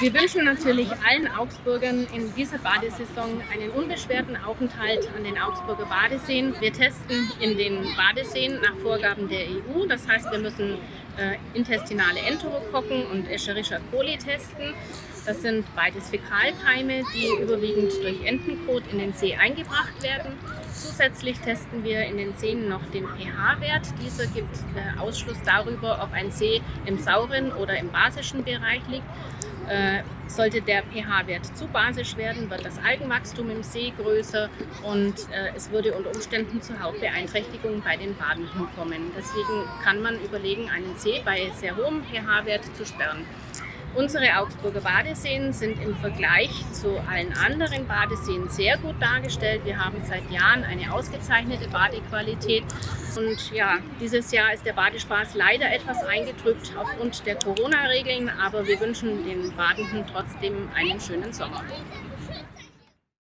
Wir wünschen natürlich allen Augsburgern in dieser Badesaison einen unbeschwerten Aufenthalt an den Augsburger Badeseen. Wir testen in den Badeseen nach Vorgaben der EU. Das heißt, wir müssen äh, intestinale Enterokokken und Escherichia coli testen. Das sind beides Fäkalkeime, die überwiegend durch Entenkot in den See eingebracht werden. Zusätzlich testen wir in den Seen noch den pH-Wert. Dieser gibt äh, Ausschluss darüber, ob ein See im sauren oder im basischen Bereich liegt. Äh, sollte der pH-Wert zu basisch werden, wird das Algenwachstum im See größer und äh, es würde unter Umständen zu Hautbeeinträchtigungen bei den Badenden kommen. Deswegen kann man überlegen, einen See bei sehr hohem pH-Wert zu sperren. Unsere Augsburger Badeseen sind im Vergleich zu allen anderen Badeseen sehr gut dargestellt. Wir haben seit Jahren eine ausgezeichnete Badequalität. Und ja, dieses Jahr ist der Badespaß leider etwas eingetrübt aufgrund der Corona-Regeln, aber wir wünschen den Badenden trotzdem einen schönen Sommer.